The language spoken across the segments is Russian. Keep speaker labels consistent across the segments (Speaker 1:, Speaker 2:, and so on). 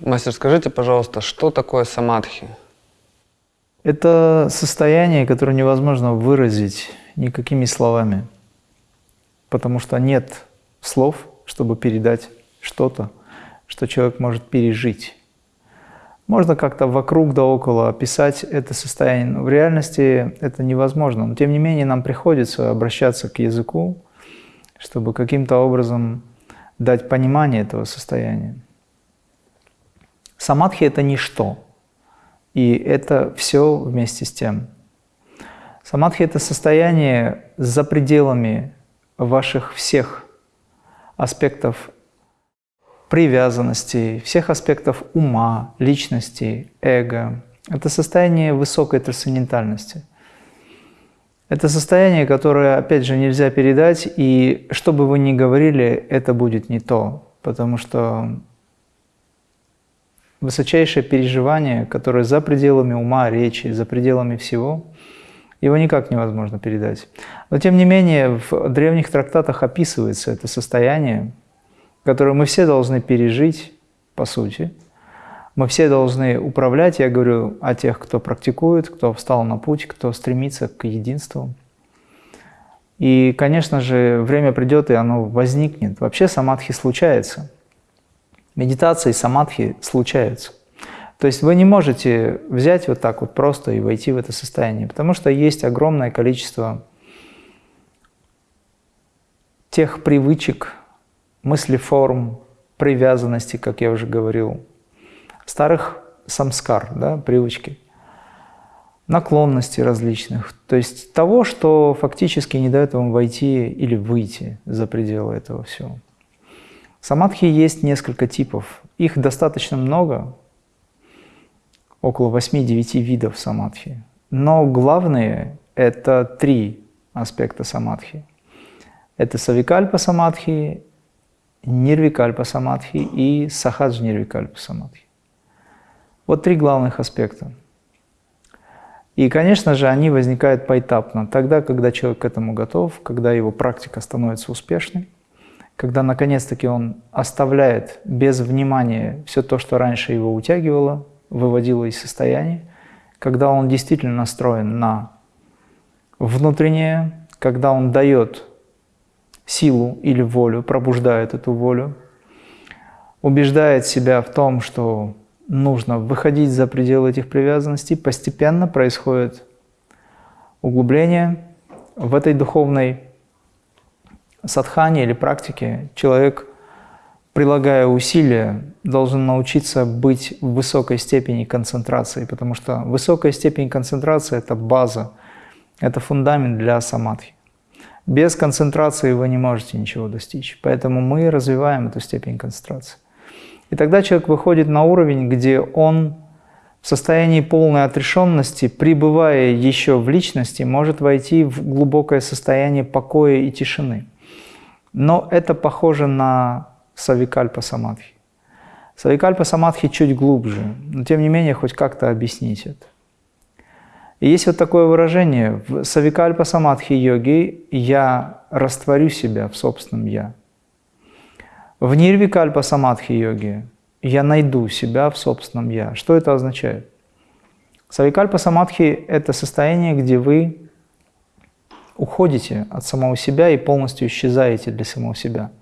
Speaker 1: Мастер, скажите, пожалуйста, что такое самадхи?
Speaker 2: Это состояние, которое невозможно выразить никакими словами, потому что нет слов, чтобы передать что-то, что человек может пережить. Можно как-то вокруг да около описать это состояние, но в реальности это невозможно. Но тем не менее нам приходится обращаться к языку, чтобы каким-то образом дать понимание этого состояния. Самадхи – это ничто, и это все вместе с тем. Самадхи – это состояние за пределами ваших всех аспектов привязанности, всех аспектов ума, личности, эго. Это состояние высокой трансцендентальности. Это состояние, которое, опять же, нельзя передать, и что бы вы ни говорили, это будет не то, потому что высочайшее переживание, которое за пределами ума, речи, за пределами всего, его никак невозможно передать. Но тем не менее, в древних трактатах описывается это состояние, которое мы все должны пережить, по сути. Мы все должны управлять, я говорю о тех, кто практикует, кто встал на путь, кто стремится к единству. И, конечно же, время придет, и оно возникнет. Вообще самадхи случается – медитации, самадхи случаются. То есть вы не можете взять вот так вот просто и войти в это состояние, потому что есть огромное количество тех привычек, мыслеформ, привязанности, как я уже говорил, старых самскар, да, привычки, наклонностей различных, то есть того, что фактически не дает вам войти или выйти за пределы этого всего. Самадхи есть несколько типов. Их достаточно много, около 8-9 видов самадхи. Но главные – это три аспекта самадхи. Это савикальпа самадхи, нирвикальпа самадхи и сахадж нирвикальпа самадхи. Вот три главных аспекта. И, конечно же, они возникают поэтапно, тогда, когда человек к этому готов, когда его практика становится успешной когда наконец-таки он оставляет без внимания все то, что раньше его утягивало, выводило из состояния, когда он действительно настроен на внутреннее, когда он дает силу или волю, пробуждает эту волю, убеждает себя в том, что нужно выходить за пределы этих привязанностей, постепенно происходит углубление в этой духовной садхане или практике человек, прилагая усилия, должен научиться быть в высокой степени концентрации, потому что высокая степень концентрации – это база, это фундамент для самадхи. Без концентрации вы не можете ничего достичь, поэтому мы развиваем эту степень концентрации. И тогда человек выходит на уровень, где он в состоянии полной отрешенности, пребывая еще в личности, может войти в глубокое состояние покоя и тишины. Но это похоже на савикальпа самадхи. Савикальпа самадхи чуть глубже, но тем не менее хоть как-то объяснить это. И есть вот такое выражение в савикальпа самадхи йоги «я растворю себя в собственном «я». В нирвикальпа самадхи йоги «я найду себя в собственном «я». Что это означает? Савикальпа самадхи – это состояние, где вы уходите от самого себя и полностью исчезаете для самого себя.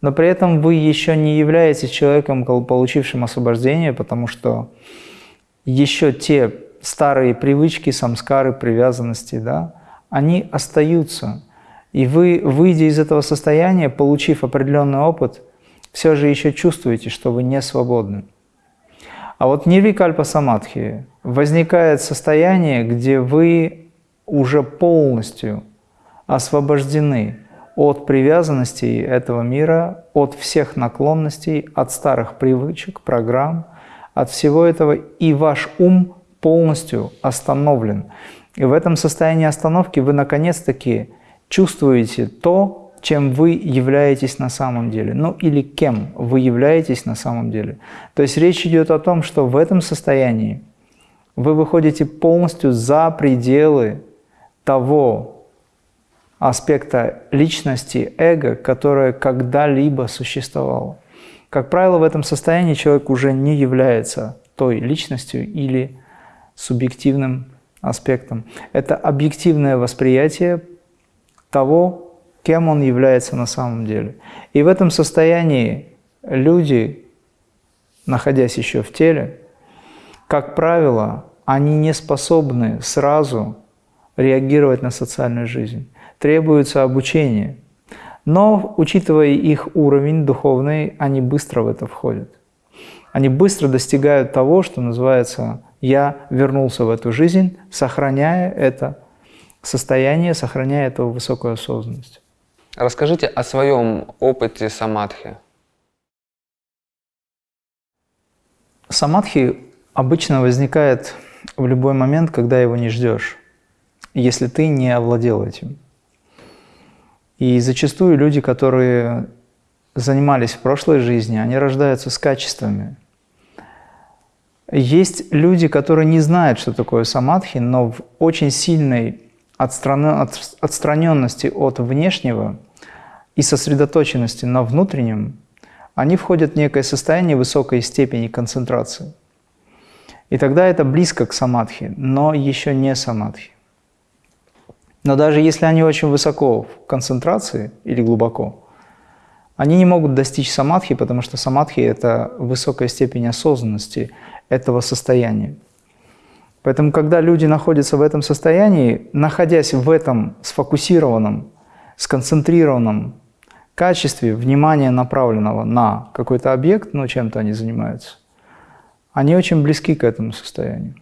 Speaker 2: Но при этом вы еще не являетесь человеком, получившим освобождение, потому что еще те старые привычки, самскары, привязанности, да, они остаются. И вы, выйдя из этого состояния, получив определенный опыт, все же еще чувствуете, что вы не свободны. А вот нирвикальпа самадхи возникает состояние, где вы уже полностью освобождены от привязанностей этого мира, от всех наклонностей, от старых привычек, программ, от всего этого, и ваш ум полностью остановлен. И в этом состоянии остановки вы наконец-таки чувствуете то, чем вы являетесь на самом деле, ну или кем вы являетесь на самом деле. То есть речь идет о том, что в этом состоянии вы выходите полностью за пределы того аспекта личности, эго, которое когда-либо существовало. Как правило, в этом состоянии человек уже не является той личностью или субъективным аспектом. Это объективное восприятие того, кем он является на самом деле. И в этом состоянии люди, находясь еще в теле, как правило, они не способны сразу реагировать на социальную жизнь. Требуется обучение. Но, учитывая их уровень духовный, они быстро в это входят. Они быстро достигают того, что называется «я вернулся в эту жизнь», сохраняя это состояние, сохраняя эту высокую осознанность.
Speaker 1: Расскажите о своем опыте самадхи.
Speaker 2: Самадхи обычно возникает в любой момент, когда его не ждешь, если ты не овладел этим. И зачастую люди, которые занимались в прошлой жизни, они рождаются с качествами. Есть люди, которые не знают, что такое самадхи, но в очень сильной отстраненности от внешнего и сосредоточенности на внутреннем, они входят в некое состояние высокой степени концентрации. И тогда это близко к самадхи, но еще не самадхи. Но даже если они очень высоко в концентрации или глубоко, они не могут достичь самадхи, потому что самадхи – это высокая степень осознанности этого состояния. Поэтому, когда люди находятся в этом состоянии, находясь в этом сфокусированном, сконцентрированном качестве внимания, направленного на какой-то объект, ну, чем-то они занимаются, они очень близки к этому состоянию.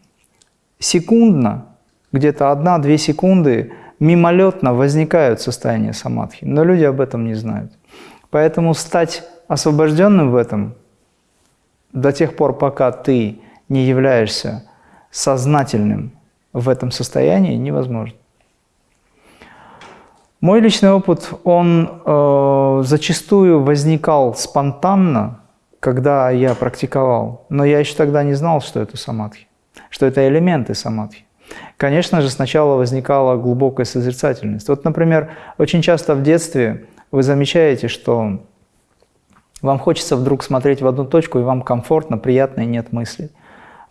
Speaker 2: Секундно, где-то одна-две секунды мимолетно возникают состояния самадхи, но люди об этом не знают. Поэтому стать освобожденным в этом до тех пор, пока ты не являешься сознательным в этом состоянии, невозможно. Мой личный опыт, он э, зачастую возникал спонтанно, когда я практиковал, но я еще тогда не знал, что это самадхи, что это элементы самадхи. Конечно же, сначала возникала глубокая созерцательность. Вот, например, очень часто в детстве вы замечаете, что вам хочется вдруг смотреть в одну точку, и вам комфортно, приятно, и нет мыслей.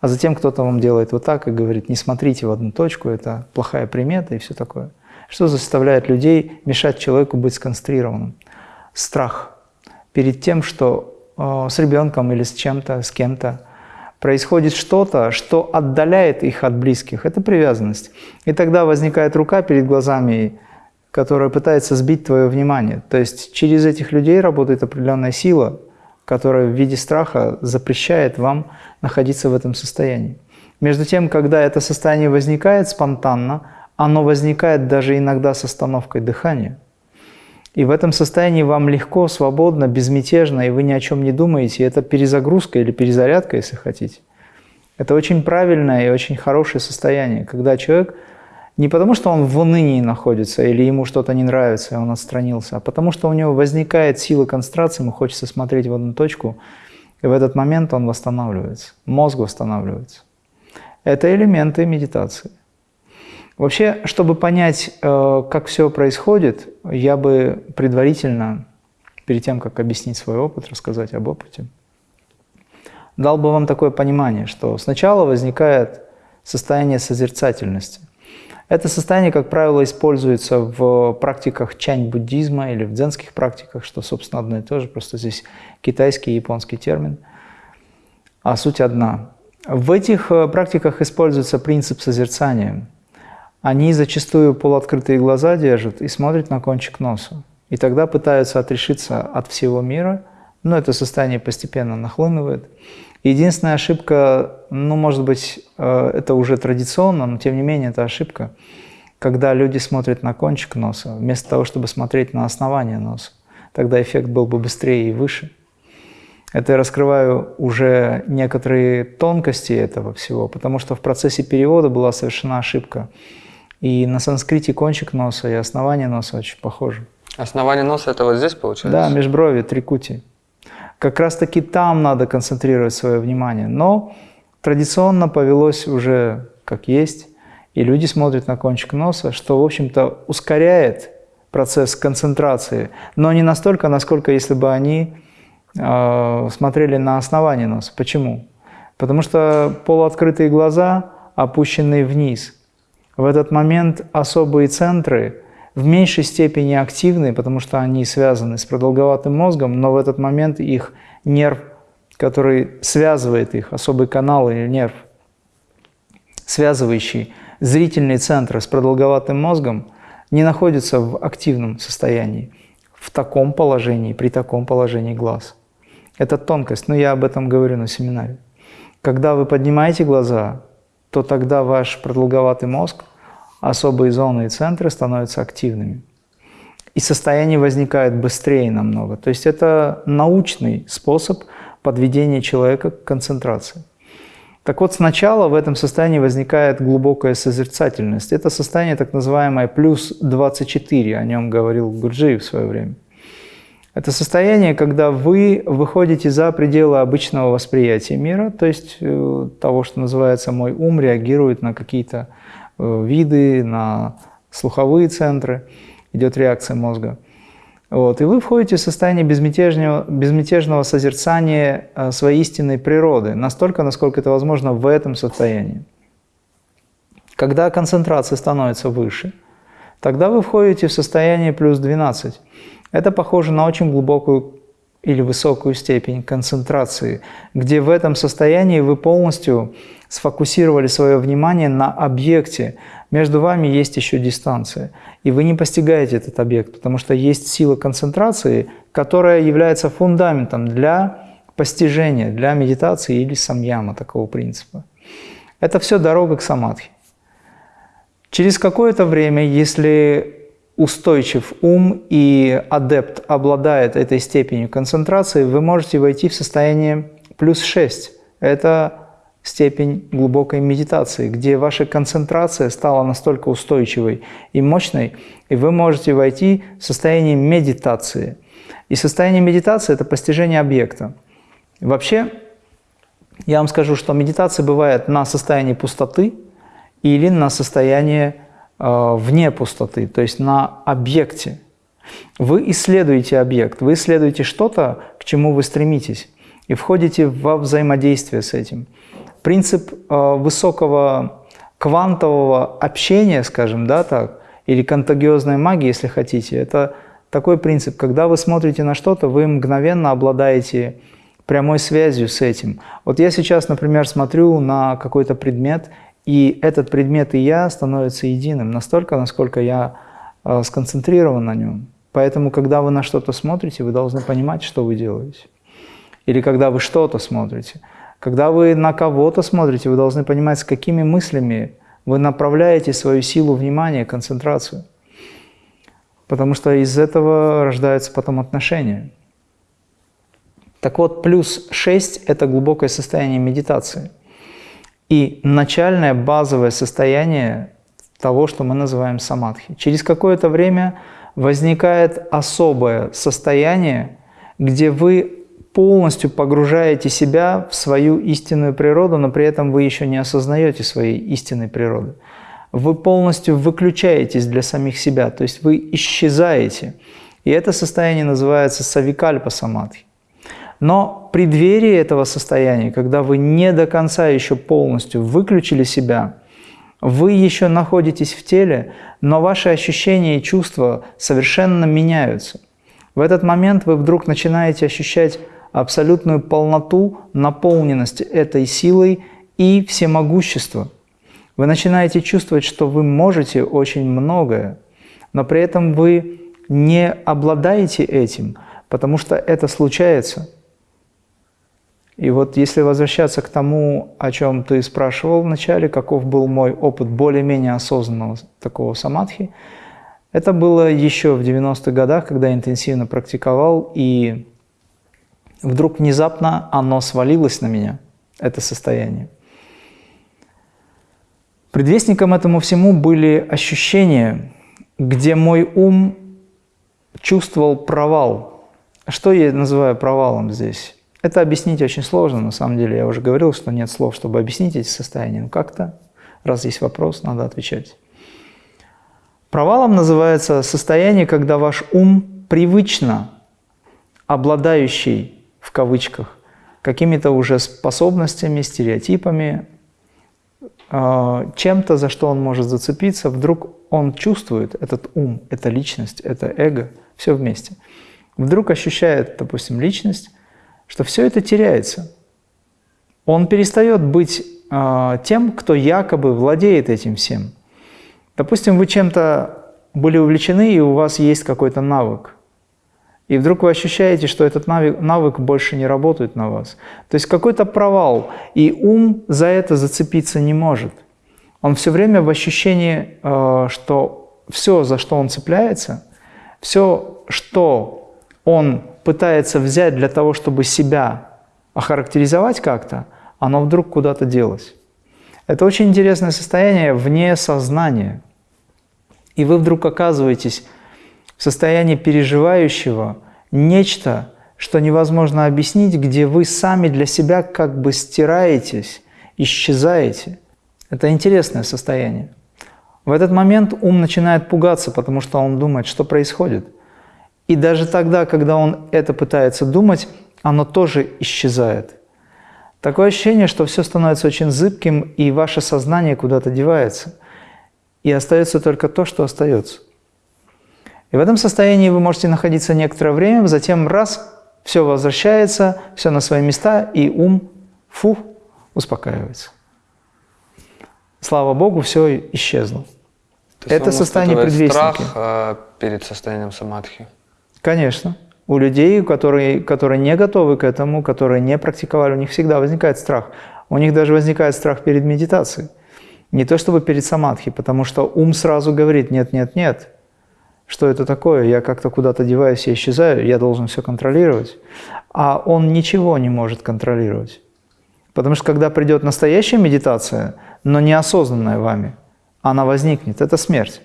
Speaker 2: А затем кто-то вам делает вот так и говорит, не смотрите в одну точку, это плохая примета и все такое. Что заставляет людей мешать человеку быть сконцентрированным? Страх перед тем, что э, с ребенком или с чем-то, с кем-то происходит что-то, что отдаляет их от близких. Это привязанность. И тогда возникает рука перед глазами, которая пытается сбить твое внимание. То есть через этих людей работает определенная сила, которая в виде страха запрещает вам находиться в этом состоянии. Между тем, когда это состояние возникает спонтанно, оно возникает даже иногда с остановкой дыхания. И в этом состоянии вам легко, свободно, безмятежно, и вы ни о чем не думаете. Это перезагрузка или перезарядка, если хотите. Это очень правильное и очень хорошее состояние, когда человек не потому, что он в унынии находится или ему что-то не нравится, и он отстранился, а потому что у него возникает сила концентрации, ему хочется смотреть в одну точку, и в этот момент он восстанавливается, мозг восстанавливается. Это элементы медитации. Вообще, чтобы понять, э, как все происходит, я бы предварительно, перед тем, как объяснить свой опыт, рассказать об опыте, дал бы вам такое понимание, что сначала возникает состояние созерцательности. Это состояние, как правило, используется в практиках чань-буддизма или в дзенских практиках, что, собственно, одно и то же, просто здесь китайский и японский термин, а суть одна. В этих э, практиках используется принцип созерцания – они зачастую полуоткрытые глаза держат и смотрят на кончик носа. И тогда пытаются отрешиться от всего мира, но это состояние постепенно нахлынывает. Единственная ошибка, ну, может быть, э, это уже традиционно, но тем не менее это ошибка, когда люди смотрят на кончик носа, вместо того, чтобы смотреть на основание носа. Тогда эффект был бы быстрее и выше. Это я раскрываю уже некоторые тонкости этого всего, потому что в процессе перевода была совершена ошибка. И на санскрите кончик носа и основание носа очень похожи.
Speaker 1: Основание носа это вот здесь получается?
Speaker 2: Да, межброви, трикути. Как раз таки там надо концентрировать свое внимание. Но традиционно повелось уже как есть, и люди смотрят на кончик носа, что, в общем-то, ускоряет процесс концентрации, но не настолько, насколько если бы они э, смотрели на основание носа. Почему? Потому что полуоткрытые глаза опущенные вниз. В этот момент особые центры в меньшей степени активны, потому что они связаны с продолговатым мозгом, но в этот момент их нерв, который связывает их, особый канал или нерв, связывающий зрительные центры с продолговатым мозгом, не находится в активном состоянии, в таком положении, при таком положении глаз. Это тонкость, но я об этом говорю на семинаре. Когда вы поднимаете глаза, то тогда ваш продолговатый мозг, особые зоны и центры становятся активными. И состояние возникает быстрее намного. То есть это научный способ подведения человека к концентрации. Так вот, сначала в этом состоянии возникает глубокая созерцательность. Это состояние так называемое плюс 24, о нем говорил Гурджиев в свое время. Это состояние, когда вы выходите за пределы обычного восприятия мира, то есть э, того, что называется мой ум, реагирует на какие-то э, виды, на слуховые центры, идет реакция мозга – вот, и вы входите в состояние безмятежного, безмятежного созерцания э, своей истинной природы, настолько, насколько это возможно в этом состоянии. Когда концентрация становится выше, тогда вы входите в состояние плюс 12. Это похоже на очень глубокую или высокую степень концентрации, где в этом состоянии вы полностью сфокусировали свое внимание на объекте, между вами есть еще дистанция. И вы не постигаете этот объект, потому что есть сила концентрации, которая является фундаментом для постижения, для медитации или самьяма такого принципа. Это все дорога к самадхи. Через какое-то время, если устойчив ум и адепт обладает этой степенью концентрации, вы можете войти в состояние плюс 6. Это степень глубокой медитации, где ваша концентрация стала настолько устойчивой и мощной, и вы можете войти в состояние медитации. И состояние медитации – это постижение объекта. Вообще, я вам скажу, что медитация бывает на состоянии пустоты или на состоянии вне пустоты, то есть на объекте. Вы исследуете объект, вы исследуете что-то, к чему вы стремитесь, и входите во взаимодействие с этим – принцип э, высокого квантового общения, скажем, да, так, или контагиозной магии, если хотите, это такой принцип, когда вы смотрите на что-то, вы мгновенно обладаете прямой связью с этим. Вот я сейчас, например, смотрю на какой-то предмет, и этот предмет и я становятся единым, настолько, насколько я э, сконцентрирован на нем. Поэтому, когда вы на что-то смотрите, вы должны понимать, что вы делаете. Или когда вы что-то смотрите – когда вы на кого-то смотрите, вы должны понимать, с какими мыслями вы направляете свою силу внимания, концентрацию. Потому что из этого рождаются потом отношения. Так вот, плюс 6 – это глубокое состояние медитации. И начальное базовое состояние того, что мы называем самадхи. Через какое-то время возникает особое состояние, где вы полностью погружаете себя в свою истинную природу, но при этом вы еще не осознаете своей истинной природы. Вы полностью выключаетесь для самих себя, то есть вы исчезаете. И это состояние называется савикальпа самадхи. Но при преддверии этого состояния, когда вы не до конца еще полностью выключили себя, вы еще находитесь в теле, но ваши ощущения и чувства совершенно меняются. В этот момент вы вдруг начинаете ощущать абсолютную полноту, наполненность этой силой и всемогущество. Вы начинаете чувствовать, что вы можете очень многое, но при этом вы не обладаете этим, потому что это случается. И вот если возвращаться к тому, о чем ты спрашивал вначале, каков был мой опыт более-менее осознанного такого самадхи, это было еще в 90-х годах, когда я интенсивно практиковал, и вдруг внезапно оно свалилось на меня, это состояние. Предвестником этому всему были ощущения, где мой ум чувствовал провал. Что я называю провалом здесь? Это объяснить очень сложно, на самом деле. Я уже говорил, что нет слов, чтобы объяснить эти состояния. Но как-то, раз есть вопрос, надо отвечать. Провалом называется состояние, когда ваш ум привычно обладающий, в кавычках, какими-то уже способностями, стереотипами, э, чем-то, за что он может зацепиться, вдруг он чувствует этот ум, эта личность, это эго, все вместе. Вдруг ощущает, допустим, личность, что все это теряется. Он перестает быть э, тем, кто якобы владеет этим всем. Допустим, вы чем-то были увлечены, и у вас есть какой-то навык. И вдруг вы ощущаете, что этот навык, навык больше не работает на вас. То есть какой-то провал, и ум за это зацепиться не может. Он все время в ощущении, э, что все, за что он цепляется, все, что он пытается взять для того, чтобы себя охарактеризовать как-то, оно вдруг куда-то делось. Это очень интересное состояние вне сознания. И вы вдруг оказываетесь в состоянии переживающего нечто, что невозможно объяснить, где вы сами для себя как бы стираетесь, исчезаете. Это интересное состояние. В этот момент ум начинает пугаться, потому что он думает, что происходит. И даже тогда, когда он это пытается думать, оно тоже исчезает. Такое ощущение, что все становится очень зыбким, и ваше сознание куда-то девается. И остается только то, что остается. И в этом состоянии вы можете находиться некоторое время, затем раз, все возвращается, все на свои места, и ум, фу, успокаивается. Слава Богу, все исчезло.
Speaker 1: То
Speaker 2: Это состояние предвестники.
Speaker 1: страх э, перед состоянием самадхи.
Speaker 2: Конечно. У людей, которые, которые не готовы к этому, которые не практиковали, у них всегда возникает страх. У них даже возникает страх перед медитацией. Не то чтобы перед самадхи, потому что ум сразу говорит «нет, нет, нет». Что это такое? Я как-то куда-то деваюсь, я исчезаю, я должен все контролировать. А он ничего не может контролировать. Потому что когда придет настоящая медитация, но неосознанная вами, она возникнет. Это смерть.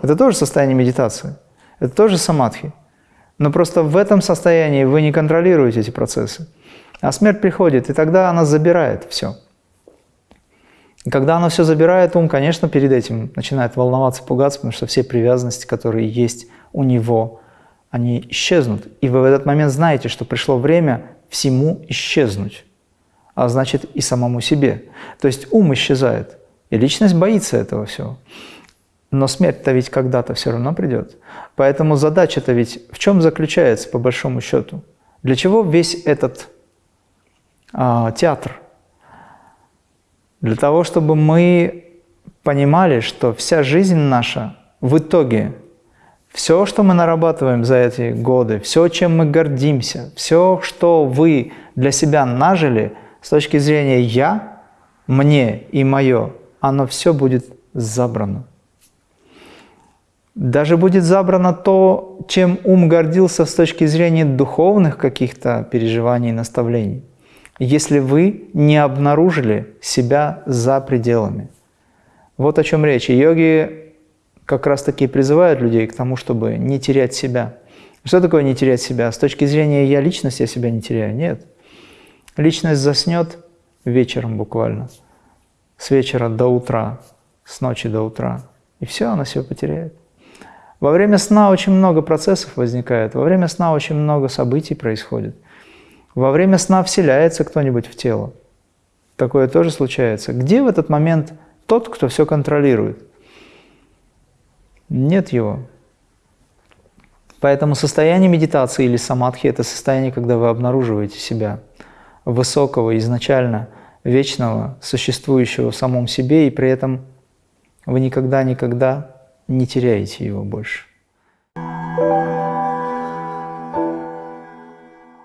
Speaker 2: Это тоже состояние медитации. Это тоже самадхи. Но просто в этом состоянии вы не контролируете эти процессы. А смерть приходит, и тогда она забирает все. И когда она все забирает, ум, конечно, перед этим начинает волноваться, пугаться, потому что все привязанности, которые есть у него, они исчезнут. И вы в этот момент знаете, что пришло время всему исчезнуть, а значит и самому себе. То есть ум исчезает, и личность боится этого всего. Но смерть-то ведь когда-то все равно придет. Поэтому задача-то ведь в чем заключается, по большому счету? Для чего весь этот а, театр? Для того, чтобы мы понимали, что вся жизнь наша в итоге, все, что мы нарабатываем за эти годы, все, чем мы гордимся, все, что вы для себя нажили с точки зрения «я», «мне» и «моё», оно все будет забрано. Даже будет забрано то, чем ум гордился с точки зрения духовных каких-то переживаний и наставлений, если вы не обнаружили себя за пределами. Вот о чем речь. Йоги как раз таки призывают людей к тому, чтобы не терять себя. Что такое не терять себя? С точки зрения «я личность», я себя не теряю. Нет. Личность заснет вечером буквально, с вечера до утра, с ночи до утра. И все, она все потеряет. Во время сна очень много процессов возникает, во время сна очень много событий происходит. Во время сна вселяется кто-нибудь в тело. Такое тоже случается. Где в этот момент тот, кто все контролирует? Нет его. Поэтому состояние медитации или самадхи – это состояние, когда вы обнаруживаете себя высокого, изначально вечного, существующего в самом себе, и при этом вы никогда-никогда не теряете его больше.